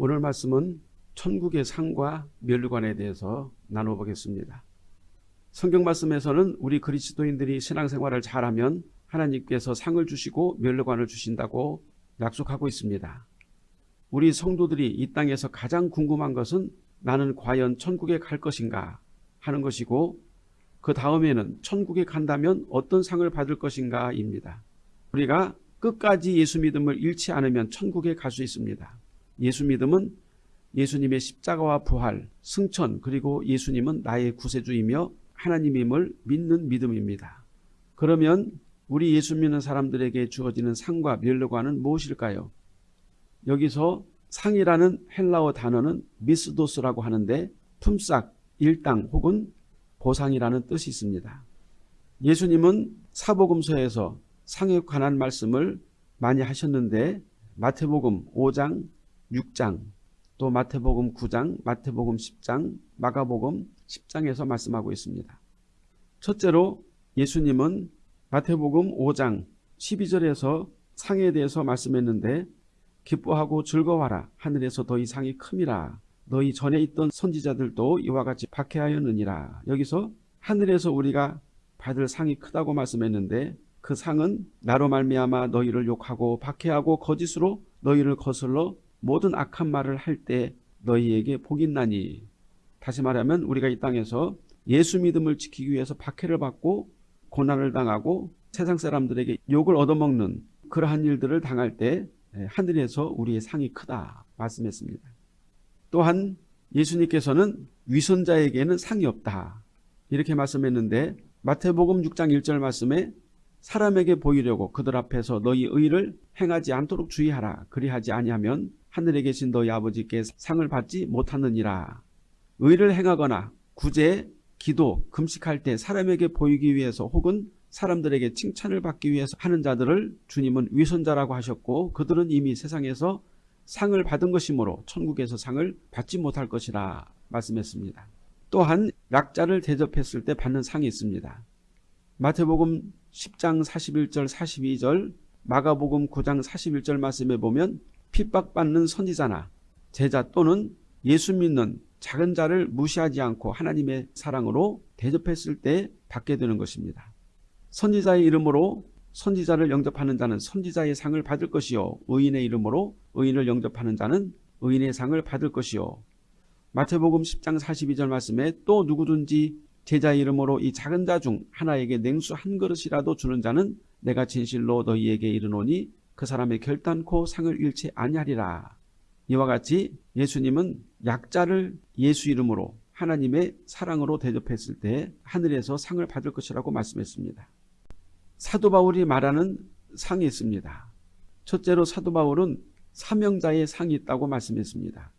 오늘 말씀은 천국의 상과 멸류관에 대해서 나눠보겠습니다. 성경 말씀에서는 우리 그리스도인들이 신앙생활을 잘하면 하나님께서 상을 주시고 멸류관을 주신다고 약속하고 있습니다. 우리 성도들이 이 땅에서 가장 궁금한 것은 나는 과연 천국에 갈 것인가 하는 것이고 그 다음에는 천국에 간다면 어떤 상을 받을 것인가입니다. 우리가 끝까지 예수 믿음을 잃지 않으면 천국에 갈 수 있습니다. 예수 믿음은 예수님의 십자가와 부활, 승천 그리고 예수님은 나의 구세주이며 하나님임을 믿는 믿음입니다. 그러면 우리 예수 믿는 사람들에게 주어지는 상과 멸류관은 무엇일까요? 여기서 상이라는 헬라어 단어는 미스도스라고 하는데 품삯, 일당 혹은 보상이라는 뜻이 있습니다. 예수님은 사복음서에서 상에 관한 말씀을 많이 하셨는데 마태복음 5장, 6장, 또 마태복음 9장, 마태복음 10장, 마가복음 10장에서 말씀하고 있습니다. 첫째로 예수님은 마태복음 5장 12절에서 상에 대해서 말씀했는데 기뻐하고 즐거워하라. 하늘에서 더 이상이 큼이라. 너희 전에 있던 선지자들도 이와 같이 박해하였느니라. 여기서 하늘에서 우리가 받을 상이 크다고 말씀했는데 그 상은 나로 말미암아 너희를 욕하고 박해하고 거짓으로 너희를 거슬러 모든 악한 말을 할 때 너희에게 복이 나니 다시 말하면 우리가 이 땅에서 예수 믿음을 지키기 위해서 박해를 받고 고난을 당하고 세상 사람들에게 욕을 얻어먹는 그러한 일들을 당할 때 하늘에서 우리의 상이 크다 말씀했습니다. 또한 예수님께서는 위선자에게는 상이 없다 이렇게 말씀했는데 마태복음 6장 1절 말씀에 사람에게 보이려고 그들 앞에서 너희 의를 행하지 않도록 주의하라 그리하지 아니하면 하늘에 계신 너희 아버지께 상을 받지 못하느니라 의를 행하거나 구제, 기도, 금식할 때 사람에게 보이기 위해서 혹은 사람들에게 칭찬을 받기 위해서 하는 자들을 주님은 위선자라고 하셨고 그들은 이미 세상에서 상을 받은 것이므로 천국에서 상을 받지 못할 것이라 말씀했습니다. 또한 약자를 대접했을 때 받는 상이 있습니다. 마태복음 10장 41절 42절 마가복음 9장 41절 말씀에 보면 핍박받는 선지자나 제자 또는 예수 믿는 작은 자를 무시하지 않고 하나님의 사랑으로 대접했을 때 받게 되는 것입니다. 선지자의 이름으로 선지자를 영접하는 자는 선지자의 상을 받을 것이요 의인의 이름으로 의인을 영접하는 자는 의인의 상을 받을 것이요 마태복음 10장 42절 말씀에 또 누구든지 제자 이름으로 이 작은 자 중 하나에게 냉수 한 그릇이라도 주는 자는 내가 진실로 너희에게 이르노니 그 사람의 결단코 상을 잃지 아니하리라. 이와 같이 예수님은 약자를 예수 이름으로 하나님의 사랑으로 대접했을 때 하늘에서 상을 받을 것이라고 말씀했습니다. 사도 바울이 말하는 상이 있습니다. 첫째로 사도 바울은 사명자의 상이 있다고 말씀했습니다.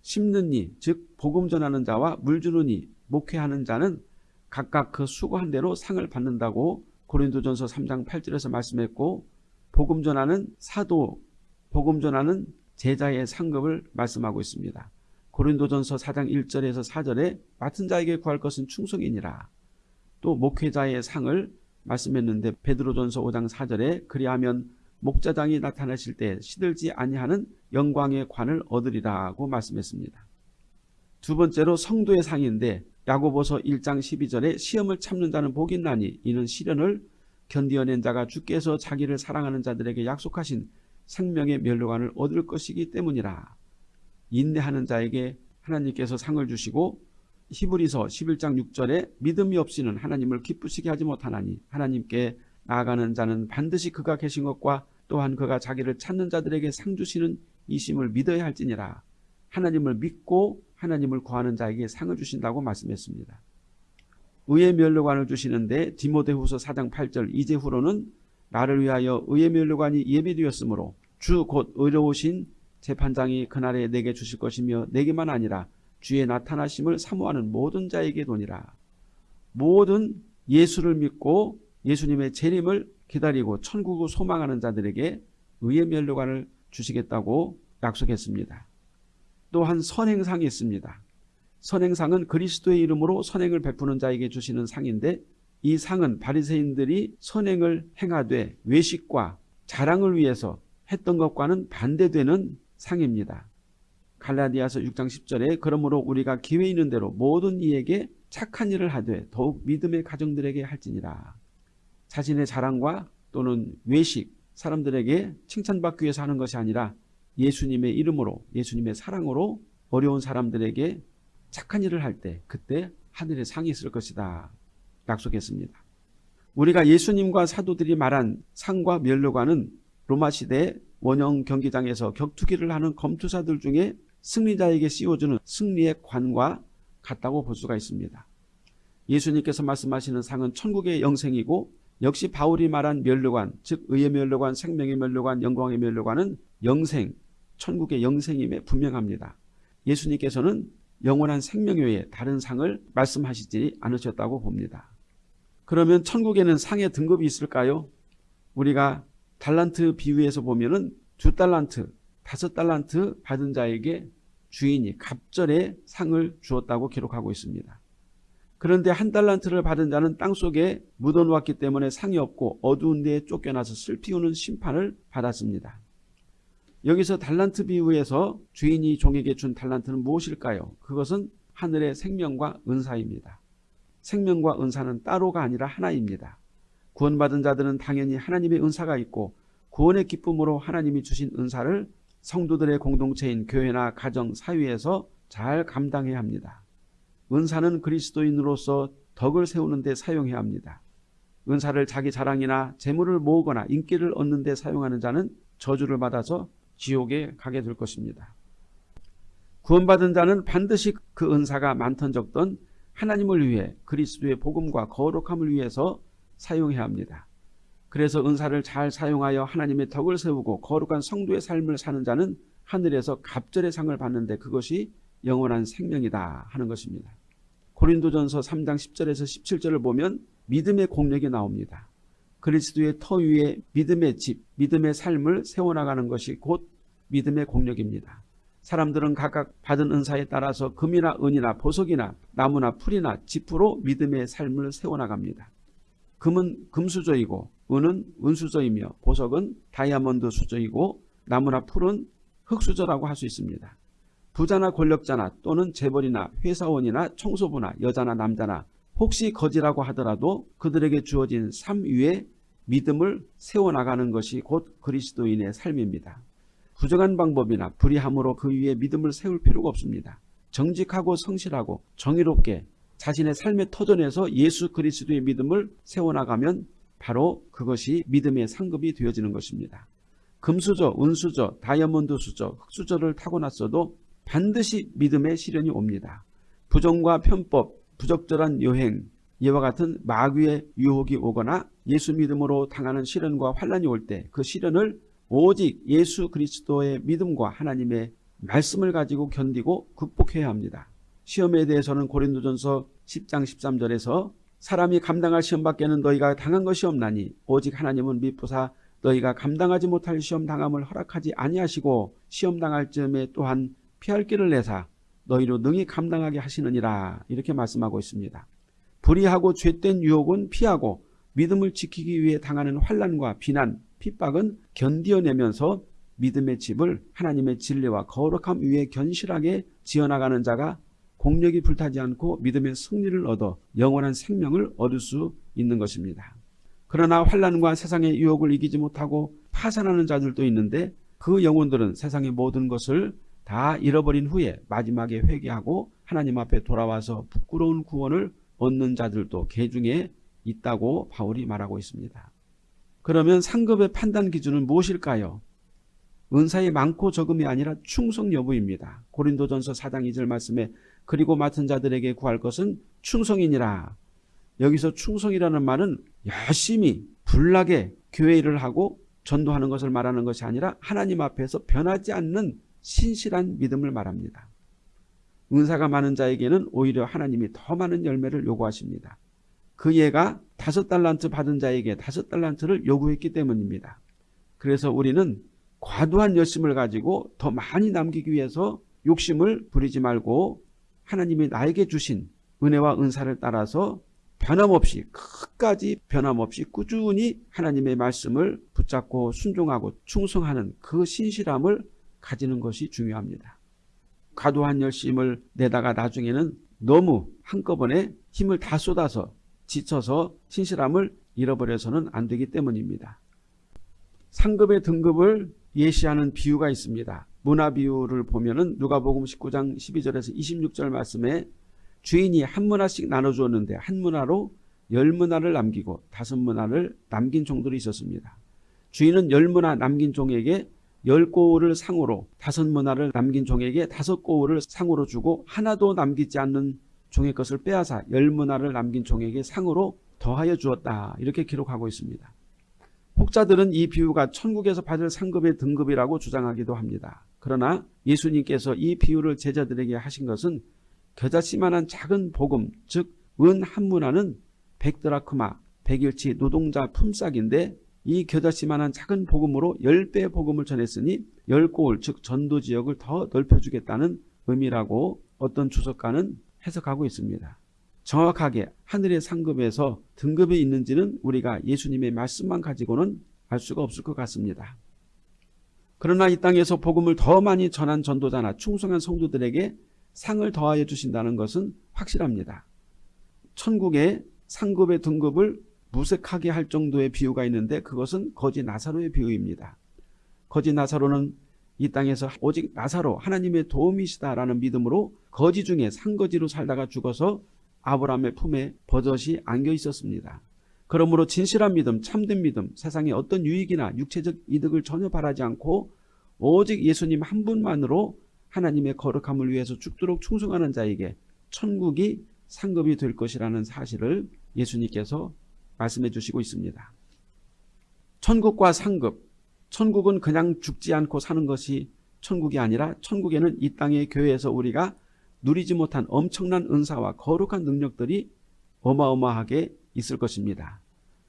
심는 이, 즉 복음 전하는 자와 물 주는 이, 목회하는 자는 각각 그 수고한 대로 상을 받는다고 고린도전서 3장 8절에서 말씀했고 복음 전하는 사도, 복음 전하는 제자의 상급을 말씀하고 있습니다. 고린도전서 4장 1절에서 4절에 맡은 자에게 구할 것은 충성이니라. 또 목회자의 상을 말씀했는데 베드로전서 5장 4절에 그리하면 목자장이 나타나실 때 시들지 아니하는 영광의 관을 얻으리라고 말씀했습니다. 두 번째로 성도의 상인데 야고보서 1장 12절에 시험을 참는 자는 복이 나니 이는 시련을 견디어낸 자가 주께서 자기를 사랑하는 자들에게 약속하신 생명의 멸류관을 얻을 것이기 때문이라. 인내하는 자에게 하나님께서 상을 주시고 히브리서 11장 6절에 믿음이 없이는 하나님을 기쁘시게 하지 못하나니 하나님께 나아가는 자는 반드시 그가 계신 것과 또한 그가 자기를 찾는 자들에게 상 주시는 이심을 믿어야 할지니라. 하나님을 믿고 하나님을 구하는 자에게 상을 주신다고 말씀했습니다. 의의 멸류관을 주시는데 디모데후서 4장 8절 이제 후로는 나를 위하여 의의 멸류관이 예비되었으므로 주 곧 의로우신 재판장이 그날에 내게 주실 것이며 내게만 아니라 주의 나타나심을 사모하는 모든 자에게 도니라. 모든 예수를 믿고 예수님의 재림을 기다리고 천국을 소망하는 자들에게 의의 멸류관을 주시겠다고 약속했습니다. 또한 선행상이 있습니다. 선행상은 그리스도의 이름으로 선행을 베푸는 자에게 주시는 상인데 이 상은 바리새인들이 선행을 행하되 외식과 자랑을 위해서 했던 것과는 반대되는 상입니다. 갈라디아서 6장 10절에 그러므로 우리가 기회 있는 대로 모든 이에게 착한 일을 하되 더욱 믿음의 가정들에게 할지니라. 자신의 자랑과 또는 외식, 사람들에게 칭찬받기 위해서 하는 것이 아니라 예수님의 이름으로 예수님의 사랑으로 어려운 사람들에게 착한 일을 할 때 그때 하늘에 상이 있을 것이다. 약속했습니다. 우리가 예수님과 사도들이 말한 상과 멸류관은 로마 시대 원형 경기장에서 격투기를 하는 검투사들 중에 승리자에게 씌워주는 승리의 관과 같다고 볼 수가 있습니다. 예수님께서 말씀하시는 상은 천국의 영생이고 역시 바울이 말한 멸류관, 즉 의의 멸류관, 생명의 멸류관, 영광의 멸류관은 영생, 천국의 영생임에 분명합니다. 예수님께서는 영원한 생명 외에 다른 상을 말씀하시지 않으셨다고 봅니다. 그러면 천국에는 상의 등급이 있을까요? 우리가 달란트 비유에서 보면은 두 달란트, 다섯 달란트 받은 자에게 주인이 갑절의 상을 주었다고 기록하고 있습니다. 그런데 한 달란트를 받은 자는 땅속에 묻어놓았기 때문에 상이 없고 어두운 데에 쫓겨나서 슬피우는 심판을 받았습니다. 여기서 달란트 비유에서 주인이 종에게 준 달란트는 무엇일까요? 그것은 하늘의 생명과 은사입니다. 생명과 은사는 따로가 아니라 하나입니다. 구원받은 자들은 당연히 하나님의 은사가 있고 구원의 기쁨으로 하나님이 주신 은사를 성도들의 공동체인 교회나 가정, 사회에서 잘 감당해야 합니다. 은사는 그리스도인으로서 덕을 세우는 데 사용해야 합니다. 은사를 자기 자랑이나 재물을 모으거나 인기를 얻는 데 사용하는 자는 저주를 받아서 지옥에 가게 될 것입니다. 구원받은 자는 반드시 그 은사가 많던 적던 하나님을 위해 그리스도의 복음과 거룩함을 위해서 사용해야 합니다. 그래서 은사를 잘 사용하여 하나님의 덕을 세우고 거룩한 성도의 삶을 사는 자는 하늘에서 갑절의 상을 받는데 그것이 영원한 생명이다 하는 것입니다. 고린도전서 3장 10절에서 17절을 보면 믿음의 공력이 나옵니다. 그리스도의 터 위에 믿음의 집, 믿음의 삶을 세워나가는 것이 곧 믿음의 공력입니다. 사람들은 각각 받은 은사에 따라서 금이나 은이나 보석이나 나무나 풀이나 지푸로 믿음의 삶을 세워나갑니다. 금은 금수저이고 은은 은수저이며 보석은 다이아몬드 수저이고 나무나 풀은 흙수저라고 할 수 있습니다. 부자나 권력자나 또는 재벌이나 회사원이나 청소부나 여자나 남자나 혹시 거지라고 하더라도 그들에게 주어진 삶 위에 믿음을 세워나가는 것이 곧 그리스도인의 삶입니다. 부정한 방법이나 불의함으로 그 위에 믿음을 세울 필요가 없습니다. 정직하고 성실하고 정의롭게 자신의 삶의 터전에서 예수 그리스도의 믿음을 세워나가면 바로 그것이 믿음의 상급이 되어지는 것입니다. 금수저, 은수저, 다이아몬드 수저, 흑수저를 타고났어도 반드시 믿음의 시련이 옵니다. 부정과 편법, 부적절한 여행, 이와 같은 마귀의 유혹이 오거나 예수 믿음으로 당하는 시련과 환란이 올 때 그 시련을 오직 예수 그리스도의 믿음과 하나님의 말씀을 가지고 견디고 극복해야 합니다. 시험에 대해서는 고린도전서 10장 13절에서 사람이 감당할 시험밖에는 너희가 당한 것이 없나니 오직 하나님은 미쁘사 너희가 감당하지 못할 시험 당함을 허락하지 아니하시고 시험 당할 즈음에 또한 피할 길을 내사 너희로 능히 감당하게 하시느니라 이렇게 말씀하고 있습니다. 불의하고 죄된 유혹은 피하고 믿음을 지키기 위해 당하는 환란과 비난, 핍박은 견디어내면서 믿음의 집을 하나님의 진리와 거룩함 위에 견실하게 지어나가는 자가 공력이 불타지 않고 믿음의 승리를 얻어 영원한 생명을 얻을 수 있는 것입니다. 그러나 환란과 세상의 유혹을 이기지 못하고 파산하는 자들도 있는데 그 영혼들은 세상의 모든 것을 다 잃어버린 후에 마지막에 회개하고 하나님 앞에 돌아와서 부끄러운 구원을 얻는 자들도 개 중에 있다고 바울이 말하고 있습니다. 그러면 상급의 판단 기준은 무엇일까요? 은사의 많고 적음이 아니라 충성 여부입니다. 고린도전서 4장 2절 말씀에 그리고 맡은 자들에게 구할 것은 충성이니라. 여기서 충성이라는 말은 열심히 불나게 교회 일을 하고 전도하는 것을 말하는 것이 아니라 하나님 앞에서 변하지 않는 신실한 믿음을 말합니다. 은사가 많은 자에게는 오히려 하나님이 더 많은 열매를 요구하십니다. 그 예가 다섯 달란트 받은 자에게 다섯 달란트를 요구했기 때문입니다. 그래서 우리는 과도한 열심을 가지고 더 많이 남기기 위해서 욕심을 부리지 말고 하나님이 나에게 주신 은혜와 은사를 따라서 변함없이 끝까지 변함없이 꾸준히 하나님의 말씀을 붙잡고 순종하고 충성하는 그 신실함을 가지는 것이 중요합니다. 과도한 열심을 내다가 나중에는 너무 한꺼번에 힘을 다 쏟아서 지쳐서 신실함을 잃어버려서는 안 되기 때문입니다. 상급의 등급을 예시하는 비유가 있습니다. 문화 비유를 보면 은 누가복음 19장 12절에서 26절 말씀에 주인이 한 문화씩 나눠주었는데 한 문화로 열 문화를 남기고 다섯 문화를 남긴 종들이 있었습니다. 주인은 열 문화 남긴 종에게 열 꼬울을 상으로 다섯 문화를 남긴 종에게 다섯 꼬울을 상으로 주고 하나도 남기지 않는 종의 것을 빼앗아 열 문화를 남긴 종에게 상으로 더하여 주었다. 이렇게 기록하고 있습니다. 혹자들은 이 비유가 천국에서 받을 상급의 등급이라고 주장하기도 합니다. 그러나 예수님께서 이 비유를 제자들에게 하신 것은 겨자씨만한 작은 복음, 즉 은 한 문화는 백드라크마, 백일치 노동자 품삯인데 이 겨자씨만한 작은 복음으로 열배 복음을 전했으니 열 고을 즉 전도 지역을 더 넓혀주겠다는 의미라고 어떤 주석가는 해석하고 있습니다. 정확하게 하늘의 상급에서 등급이 있는지는 우리가 예수님의 말씀만 가지고는 알 수가 없을 것 같습니다. 그러나 이 땅에서 복음을 더 많이 전한 전도자나 충성한 성도들에게 상을 더하여 주신다는 것은 확실합니다. 천국의 상급의 등급을 무색하게 할 정도의 비유가 있는데 그것은 거지 나사로의 비유입니다. 거지 나사로는 이 땅에서 오직 나사로 하나님의 도움이시다라는 믿음으로 거지 중에 상거지로 살다가 죽어서 아브라함의 품에 버젓이 안겨 있었습니다. 그러므로 진실한 믿음, 참된 믿음, 세상의 어떤 유익이나 육체적 이득을 전혀 바라지 않고 오직 예수님 한 분만으로 하나님의 거룩함을 위해서 죽도록 충성하는 자에게 천국이 상급이 될 것이라는 사실을 예수님께서 말씀해 주시고 있습니다. 천국과 상급, 천국은 그냥 죽지 않고 사는 것이 천국이 아니라 천국에는 이 땅의 교회에서 우리가 누리지 못한 엄청난 은사와 거룩한 능력들이 어마어마하게 있을 것입니다.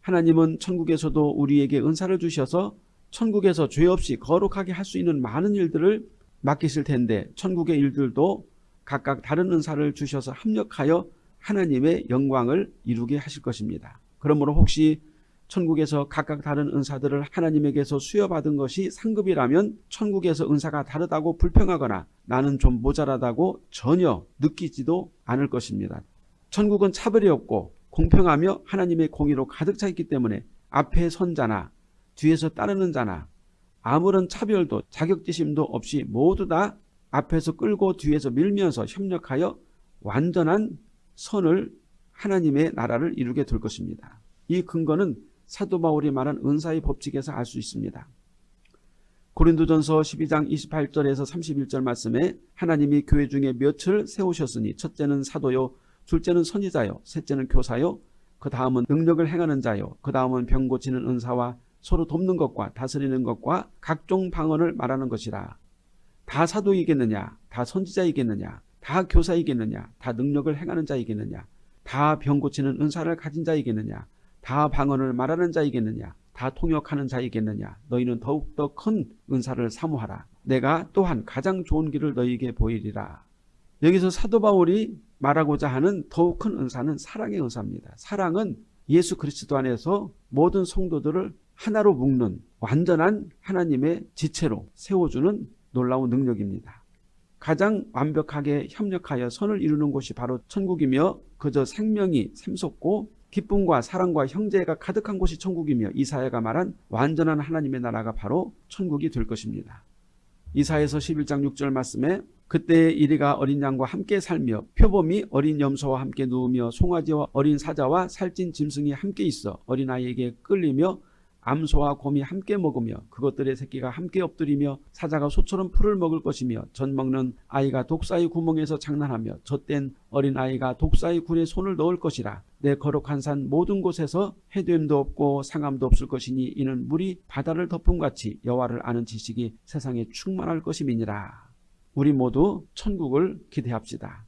하나님은 천국에서도 우리에게 은사를 주셔서 천국에서 죄 없이 거룩하게 할 수 있는 많은 일들을 맡기실 텐데 천국의 일들도 각각 다른 은사를 주셔서 합력하여 하나님의 영광을 이루게 하실 것입니다. 그러므로 혹시 천국에서 각각 다른 은사들을 하나님에게서 수여받은 것이 상급이라면 천국에서 은사가 다르다고 불평하거나 나는 좀 모자라다고 전혀 느끼지도 않을 것입니다. 천국은 차별이 없고 공평하며 하나님의 공의로 가득 차 있기 때문에 앞에 선 자나 뒤에서 따르는 자나 아무런 차별도 자격지심도 없이 모두 다 앞에서 끌고 뒤에서 밀면서 협력하여 완전한 선을 하나님의 나라를 이루게 될 것입니다. 이 근거는 사도 바울이 말한 은사의 법칙에서 알 수 있습니다. 고린도전서 12장 28절에서 31절 말씀에 하나님이 교회 중에 몇을 세우셨으니 첫째는 사도요 둘째는 선지자요 셋째는 교사요 그 다음은 능력을 행하는 자요 그 다음은 병 고치는 은사와 서로 돕는 것과 다스리는 것과 각종 방언을 말하는 것이라 다 사도이겠느냐 다 선지자이겠느냐 다 교사이겠느냐 다 능력을 행하는 자이겠느냐 다 병 고치는 은사를 가진 자이겠느냐? 다 방언을 말하는 자이겠느냐? 다 통역하는 자이겠느냐? 너희는 더욱더 큰 은사를 사모하라. 내가 또한 가장 좋은 길을 너희에게 보이리라. 여기서 사도 바울이 말하고자 하는 더욱 큰 은사는 사랑의 은사입니다. 사랑은 예수 그리스도 안에서 모든 성도들을 하나로 묶는 완전한 하나님의 지체로 세워주는 놀라운 능력입니다. 가장 완벽하게 협력하여 선을 이루는 곳이 바로 천국이며 그저 생명이 샘솟고 기쁨과 사랑과 형제가 가득한 곳이 천국이며 이사야가 말한 완전한 하나님의 나라가 바로 천국이 될 것입니다. 이사에서 11장 6절 말씀에 그때의 이리가 어린 양과 함께 살며 표범이 어린 염소와 함께 누우며 송아지와 어린 사자와 살찐 짐승이 함께 있어 어린아이에게 끌리며 암소와 곰이 함께 먹으며 그것들의 새끼가 함께 엎드리며 사자가 소처럼 풀을 먹을 것이며 젖 먹는 아이가 독사의 구멍에서 장난하며 젖된 어린아이가 독사의 굴에 손을 넣을 것이라 내 거룩한 산 모든 곳에서 해됨도 없고 상함도 없을 것이니 이는 물이 바다를 덮음같이 여호와를 아는 지식이 세상에 충만할 것임이니라 우리 모두 천국을 기대합시다.